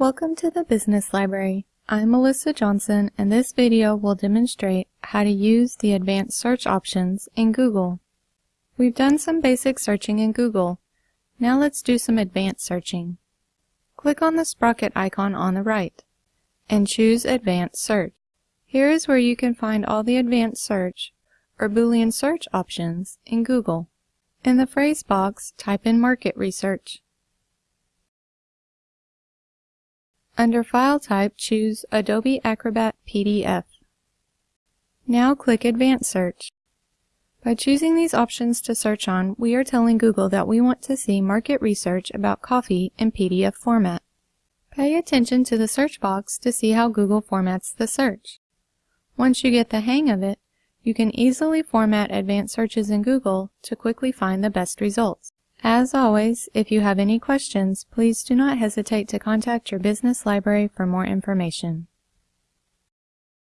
Welcome to the Business Library. I'm Melissa Johnson and this video will demonstrate how to use the advanced search options in Google. We've done some basic searching in Google. Now let's do some advanced searching. Click on the sprocket icon on the right and choose Advanced Search. Here is where you can find all the advanced search or Boolean search options in Google. In the phrase box, type in market research. Under File Type, choose Adobe Acrobat PDF. Now click Advanced Search. By choosing these options to search on, we are telling Google that we want to see market research about coffee in PDF format. Pay attention to the search box to see how Google formats the search. Once you get the hang of it, you can easily format advanced searches in Google to quickly find the best results. As always, if you have any questions, please do not hesitate to contact your business library for more information.